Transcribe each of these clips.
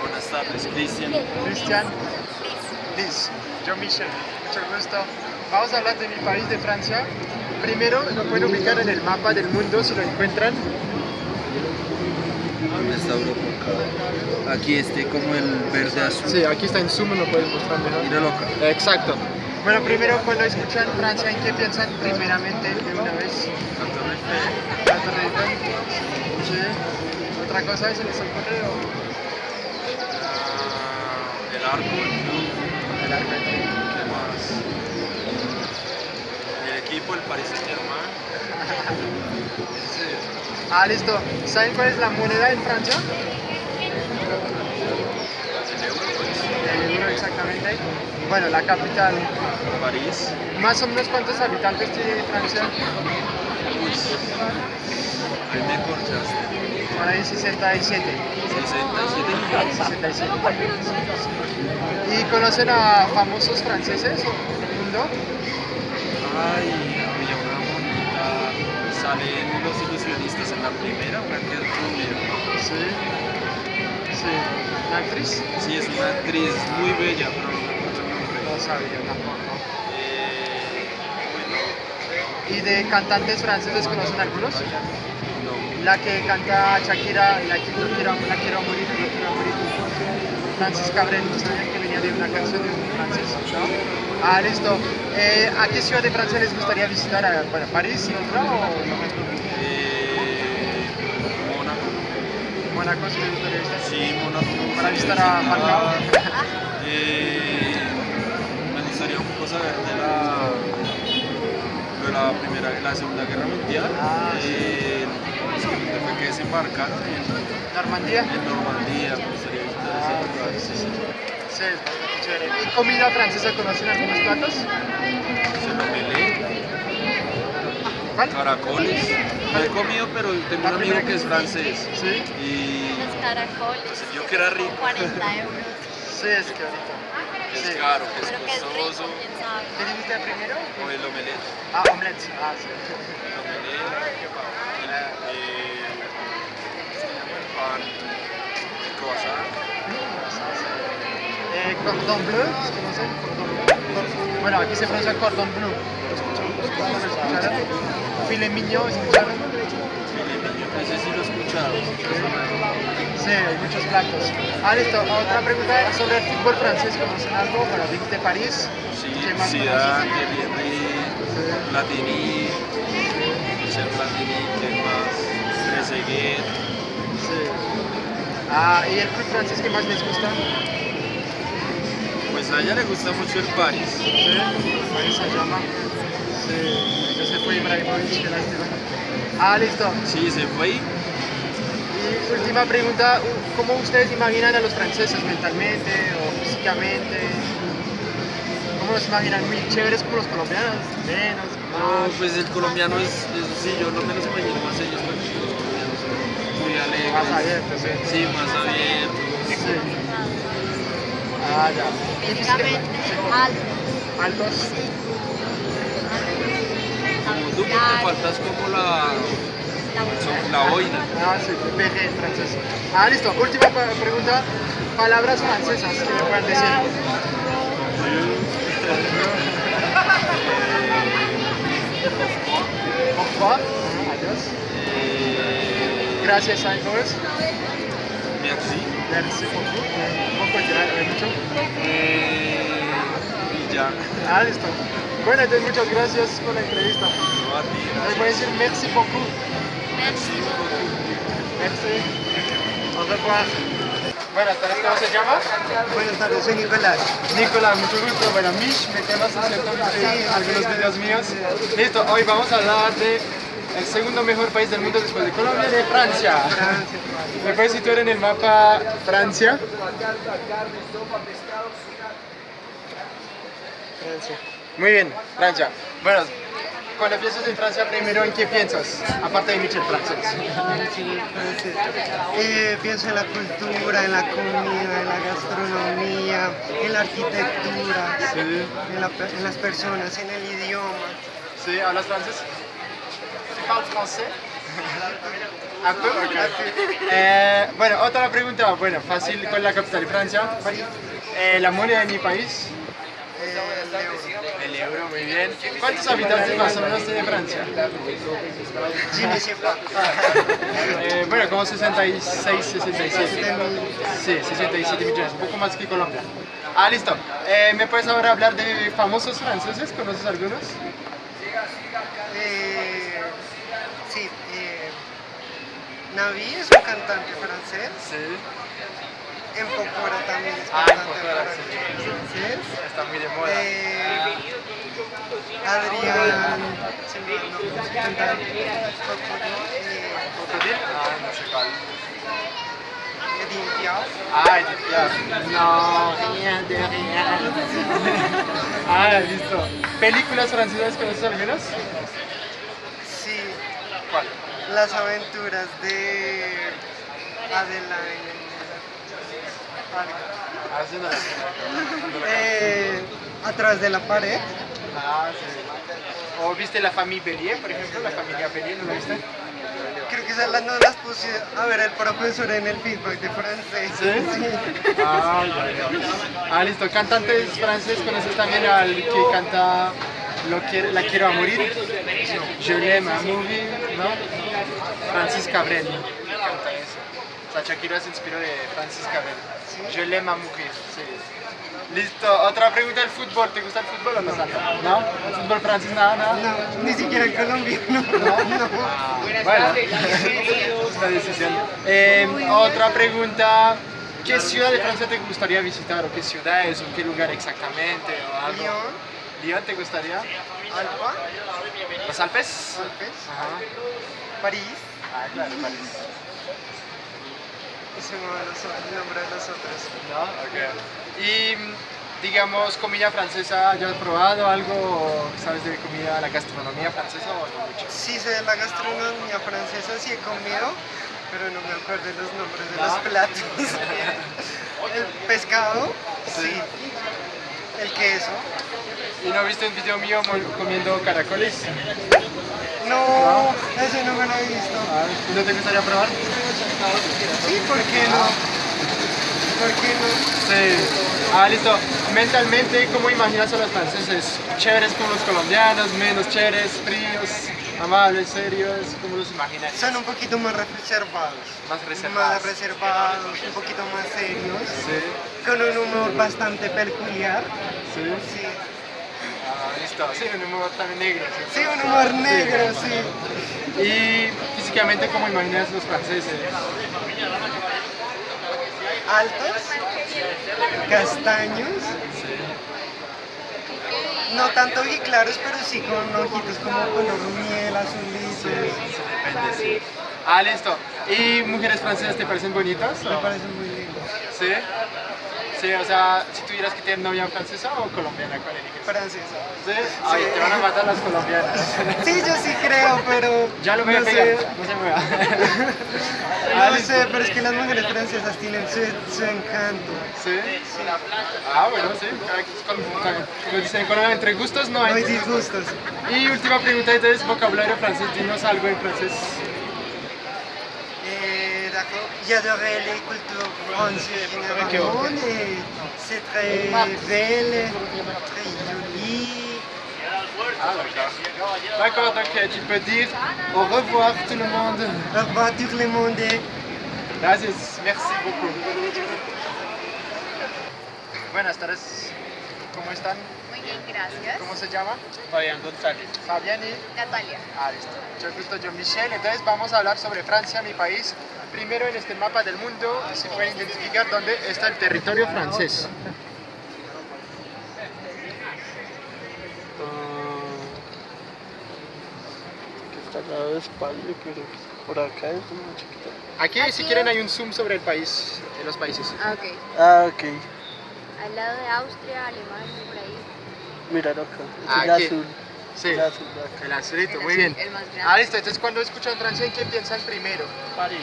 Buenas tardes, Cristian. Cristian. Liz. Yo Michel. Mucho gusto. Vamos a hablar de mi país, de Francia. Primero lo pueden ubicar en el mapa del mundo si lo encuentran. ¿Dónde está Europa? Aquí este como el verde azul. Sí, aquí está en zoom, lo puedes mostrar mejor. Míralo acá. Exacto. Bueno, primero cuando escuchan Francia, ¿en qué piensan primeramente de una vez? La Torre Eiffel. La Torre Eiffel. Sí. ¿Otra cosa se les ocurre? o? El arco, el triunfo. ¿qué más? El equipo, el Paris Saint Germain. Ah, listo. ¿Saben cuál es la moneda en Francia? El euro, pues. El euro exactamente. Bueno, la capital. París. Más o menos cuántos habitantes tiene Francia? Ahí me corchaste. Por ahí 67. 67 millones. 67. ¿Y conocen a famosos franceses del mundo? Ay, había una bonita. Salen los ilusionistas en la primera, una que es rubia. Sí. Sí. ¿La actriz? Sí, es una actriz muy bella, pero no el nombre. No sabía tampoco. Eh, bueno, ¿Y de cantantes franceses conocen algunos? no. La que canta Shakira, la que no quiero, la quiero morir, no quiero morir. Francis Cabrel, ¿no sabían que venía de una canción de un francés? ¿no? Ah, listo. Eh, ¿A qué ciudad de Francia les gustaría visitar? ¿A, bueno, ¿París y otra o Eh, Mónaco. Mónaco si les gustaría visitar? Sí, Mónaco. Para visitar a Falcao. Eh, me gustaría un poco saber de la, de la primera, la segunda guerra mundial. Ah, sí. Eh, que desembarcaron en, ¿Normandía? en Normandía. Me sí, sí. Sí, es bastante chévere. ¿Y comida francesa conocen algunos platos? ¿Cuál? Caracoles. No he comido, pero tengo un amigo que es francés. Sí, Y Los caracoles, vio que era rico. 40 euros. sí, es que ahorita. Es caro, que es costoso. ¿Qué dijiste primero? O el omelette. Ah, omelette. Ah, sí. El omelette. Eh, el pan. El croissant. Cordon bleu. Bueno, aquí se pronuncia cordon bleu. Filet mignon, ¿escucharon? Ese sí lo he escuchado. Sí, hay muchos platos. Ah, listo. Otra pregunta sobre el fútbol francés. ¿Conocen algo? Bueno, dijiste París. Sí, ¿Qué más Zidane, conoces? Thierry Platini, Michel Platini, ¿qué más? Trezeguet. Sí. Ah, ¿y el club francés que más les gusta? A ella le gusta mucho el París. Sí, París Saint-Germain. Sí, ya se fue Ibrahimovic, qué lástima. Ah, listo. Sí, se fue. Y última pregunta, ¿cómo ustedes imaginan a los franceses mentalmente o físicamente? ¿Cómo los imaginan? ¿Muy chéveres como los colombianos? ¿Menos? No, pues el colombiano es, es sí, yo no me los imagino más ellos porque los colombianos son muy alegres. Más abiertos, sí. Sí, más abiertos. Ah, ya. ¿Y Físicamente, física- alto. ¿Altos? Como tú, porque te faltas como la, la boina. Ah, sí, PG francés. Ah, listo. Última pregunta. Palabras francesas que me puedan decir. Au revoir. Adiós. Eh, Gracias, Merci beaucoup. Poco ya, eh, mucho. Eh, y ya. Ah, listo. Bueno, entonces muchas gracias por la entrevista. No a ti, Les voy a decir merci beaucoup. Merci beaucoup. Merci. Au revoir. Buenas tardes, ¿cómo se llama? Buenas tardes, soy Nicolás. Nicolás, mucho gusto. Bueno, Mish, me ¿cierto? Sí, algunos videos míos. Listo, hoy vamos a hablar de el segundo mejor país del mundo después de Colombia, de Francia. ¿Me puedes situar en el mapa Francia? Francia. Muy bien, Francia. Bueno, cuando piensas en Francia, primero, ¿en qué piensas? Aparte de Michel francés. Eh, pienso en la cultura, en la comida, en la gastronomía, en la arquitectura, Sí. en, la en las personas, en el idioma. Sí, ¿hablas francés? ¿Tu parles français? Un peu. Eh, bueno, otra pregunta, bueno, fácil, ¿cuál es la capital de Francia? Eh, la moneda de mi país. El euro. Muy bien. ¿Cuántos habitantes más o menos tiene Francia? Eh, bueno, como 66, 67. Sí, 67 millones, un poco más que Colombia. Ah, listo. Eh, ¿Me puedes ahora hablar de famosos franceses? ¿Conoces algunos? Eh, sí, eh, Navi es un cantante francés. Sí. En Pocora también es Ah, cantante francés. Está muy de moda. Eh, Adrián, se me cantante. Eh. Ah, no sé cuál. Edith Piaf. Ah, Edith Piaf. No, rien de rien. ah, listo. ¿Películas francesas conoces algunas? Sí, ¿Cuál? Las aventuras de sé. Eh, atrás de la pared. Ah, sí. ¿O viste la familia Bellier, por ejemplo? La familia Bellier, ¿no la viste? Creo que esas las no las puse a ver el profesor en el feedback de francés. ¿Sí? Ah, ya. Ah, listo. Cantantes franceses, ¿conoces también al que canta Lo quiero, La quiero a morir? Je l'aime à mourir, ¿no? Francis Cabrel. O sea, Shakira se inspiró de Francis Cabrel. Je l'aime mourir, sí. Listo. Otra pregunta del fútbol. ¿Te gusta el fútbol o no? ¿No? ¿El fútbol francés nada, nada? No, ni siquiera el colombiano. No. Bueno, es una decisión. Eh, otra pregunta. ¿Qué ciudad de Francia te gustaría visitar? ¿O qué ciudades? ¿O qué lugar exactamente? ¿O algo? Lyon, ¿Lyon te gustaría? Alba, ¿Los Alpes? Alpes, Ajá. París. Ah, claro, París. Y se me va los otros- el nombre de los otros. ¿No? Ok. Y, digamos, comida francesa, ¿ya has probado algo? ¿Sabes de comida, la gastronomía francesa o no mucho? Sí sé de la gastronomía francesa, sí he comido, pero no me acuerdo de los nombres de ¿No? los platos. El pescado, Sí. sí. El queso. ¿Y no viste un video mío comiendo caracoles? No, ese no me lo he visto. Ah, ¿No te gustaría probar? Sí, ¿por qué no? ¿Por qué no? Sí. Ah, listo. Mentalmente, ¿cómo imaginas a los franceses? ¿Chéveres como los colombianos? ¿Menos chéveres? ¿Fríos? ¿Amables? ¿Serios? ¿Cómo los imaginas? Son un poquito más reservados. Más reservados. Más reservados, un poquito más serios. Sí, Con un humor bastante peculiar. sí. Sí, listo. Sí, un humor también negro. ¿sí? sí un humor negro, sí. Y físicamente, ¿cómo imaginas los franceses? Altos, castaños. No tanto claros, pero sí con ojitos como color miel, azulitos. Sí. Ah, listo. ¿Y mujeres francesas te parecen bonitas? Me o- parece muy lindo. Sí. Sí, o sea, si tuvieras que tener novia francesa o colombiana, ¿cuál eliges? Francesa. Sí. Ay, te van a matar las colombianas. Sí, yo sí creo, pero. Ya lo a no sé. no se mueva. No sé, pero es que las mujeres francesas tienen su, su encanto. ¿Sí? Ah, bueno, sí. con- con- Como dicen en Colombia, entre gustos no No hay hay. disgustos. Y última pregunta, entonces, vocabulario francés, dinos algo en francés. J'adorais les cultures françaises et C'est très belle, très jolie. D'accord. Donc euh, tu peux dire au revoir tout le monde. Au revoir tout le monde. Gracias, merci beaucoup. Buenas tardes, ¿cómo están? Muy bien, gracias. ¿Cómo se llama? Fabián González. Fabián y... Natalia. Ah, listo. Mucho gusto, yo Michelle. Entonces vamos a hablar sobre Francia, mi país. Primero en este mapa del mundo, si pueden identificar dónde está el territorio francés. Está al lado de España, pero por acá es muy chiquita. Aquí, si quieren, hay un zoom sobre el país, de los países. Ah, ok. Ah, ok. Al lado de Austria, Alemania, por ahí. Míralo acá. Es Ah, el aquí. azul. Sí, El azul el azulito, El muy azul, bien. el más. Ah, listo. Entonces, cuando escuchan Francia, ¿en qué piensan primero? París.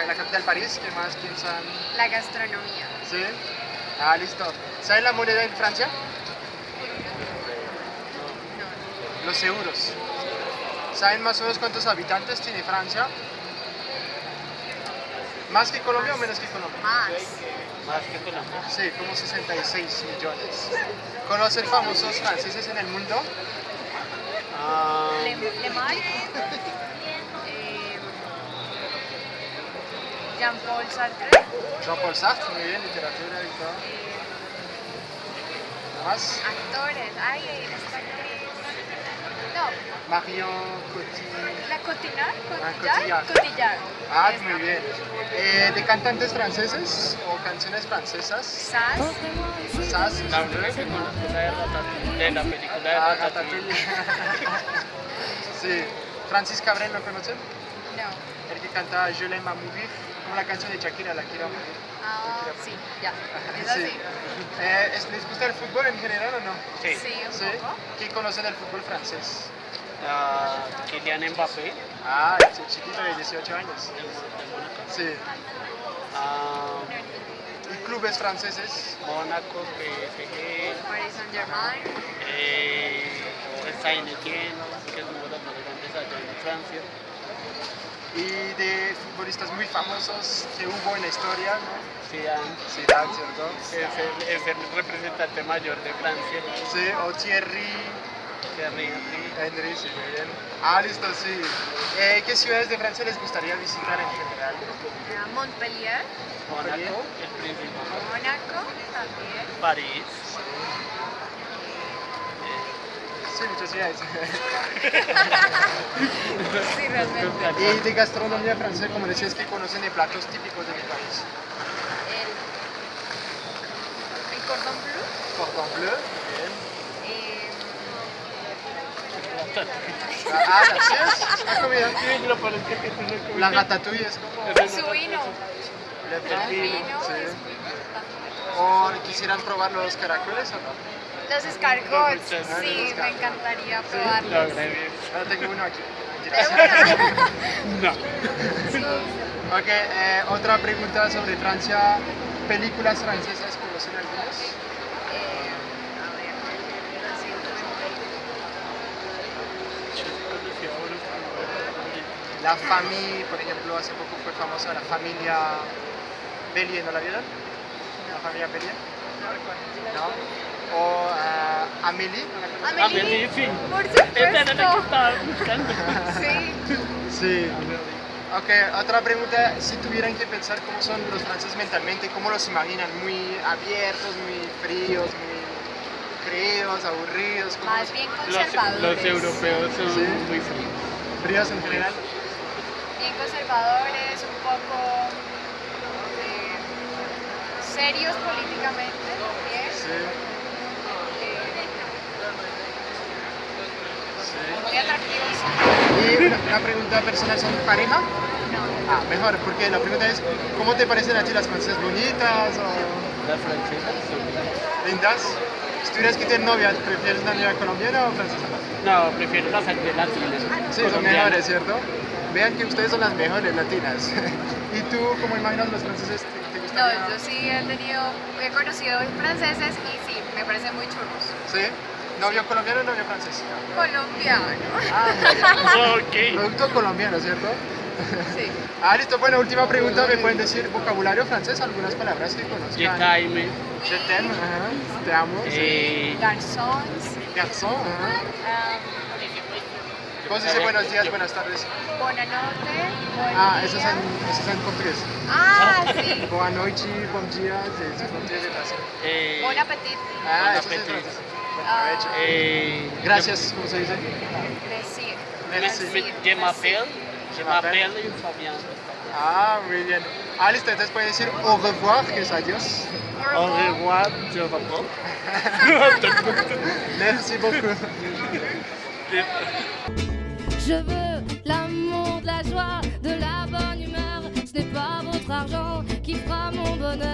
En la capital París, ¿qué más piensan? La gastronomía. ¿Sí? Ah, listo. ¿Saben la moneda en Francia? No, Los euros. ¿Saben más o menos cuántos habitantes tiene Francia? ¿Más que Colombia o menos que Colombia? Más. Más que Colombia. Sí, como 66 millones. ¿Conocen famosos franceses en el mundo? Ah, Le, Le Mans. Eh, Jean-Paul Sartre. Jean-Paul Sartre, muy bien, literatura y todo. eh, ¿Nada más? actores. Ay, actriz. No, Marion Cotillard. la Cotillard. Ah, Cotillard. Cotillard. Cotillard. Ah, muy bien. Eh, ¿De cantantes franceses o canciones francesas? Sass. Sass. la única que conozco es de la película de Ah. Ratatouille. sí. Francis Cabrel, ¿lo conocen? No. El que canta Je l'aime à mourir, como la canción de Shakira, La quiero morir. Ah, sí, ya. Es Sí. así. Eh, ¿es- ¿Les gusta el fútbol en general o no? Sí. Sí, un Sí. poco. ¿Quién conocen del fútbol francés? Ah, Kylian Mbappé, Ah, este chiquito de 18 años. Sí. Ah, ¿Y clubes franceses? Mónaco, PSG, Paris Saint Germain. eh, Saint-Étienne, que es uno de los más grandes allá en Francia. Y de futbolistas muy famosos que hubo en la historia, ¿no? Zidane Zidane, ¿cierto? es el, es el representante mayor de Francia. Sí, o Thierry Thierry Henry. Henry, sí, muy bien. Ah, listo, sí. Eh, ¿Qué ciudades de Francia les gustaría visitar en general? eh, Montpellier. Mónaco, el príncipe. Mónaco también. París. Sí, muchas ciudades. Sí, realmente. y de gastronomía francesa, como decías, que conocen de platos típicos de mi país. El, el cordon bleu. Cordon bleu. Eh, Ah, ¿sí es? ¿Has comido? Sí. La ratatouille es como... su vino. El vino sí. es muy importante. ¿O quisieran probar los caracoles o no? Los escargots, sí, me encantaría Lo probarlos. bien. Ahora tengo uno aquí. De una. No. Sí. Ok, eh, otra pregunta sobre Francia. ¿Películas francesas conocen algunas? La Famille, por ejemplo, hace poco fue famosa la familia Bellier, ¿no la vieron? La familia Bellier. ¿no? O ah, Amélie, ¿no la conocen? Amélie, Amélie, sí. por Esa era la que supuesto. estaba buscando. Sí. Sí. Ok, otra pregunta, si tuvieran que pensar cómo son los franceses mentalmente, ¿cómo los imaginan? ¿Muy abiertos, muy fríos, muy creídos, aburridos? ¿Cómo Más bien Los, conservadores. los europeos son Sí. muy fríos. fríos en general? Bien conservadores, un poco eh, serios políticamente también. Sí, eh, sí. Muy atractivos. Y una, pregunta personal, ¿son pareja? No. Ah, mejor, porque la pregunta es, ¿cómo te parecen a ti las francesas bonitas o Las francesas son lindas? Si tuvieras que tener novia, ¿prefieres una novia colombiana o francesa? No, prefiero las latinas. Sí, son mejores, ¿cierto? Vean que ustedes son las mejores latinas. ¿Y tú cómo imaginas los franceses? ¿Te, te No, yo sí he tenido, he conocido franceses y sí, me parecen muy chulos. ¿Sí? ¿Novio colombiano o novio francés? Colombiano. Ah, muy bien. Ok. Producto colombiano, ¿cierto? Sí. Ah, listo. Bueno, última pregunta. ¿Me pueden decir vocabulario francés? Algunas palabras que Je conozcan. t'aime. Je t'aime. ajá. Te amo. Eh, Garçons. Garçon. ajá. um, ¿Cómo se dice buenos días, buenas tardes? buona notte. Buen Ah, eso es en, eso es en portugués. Ah, sí. Boa noite, bom dia, c'est portugués de Brasil. eh, Bon appetit. Ah, Bon eso es Ah. eh, Gracias, ¿cómo se dice? Decir. Merci. Decir. Je m'appelle. Je m'appelle. m'appelle Fabien. Ah, muy bien. Ah, listo, entonces pueden decir au revoir, que es adiós. Au revoir, je m'appelle. Merci beaucoup. Je veux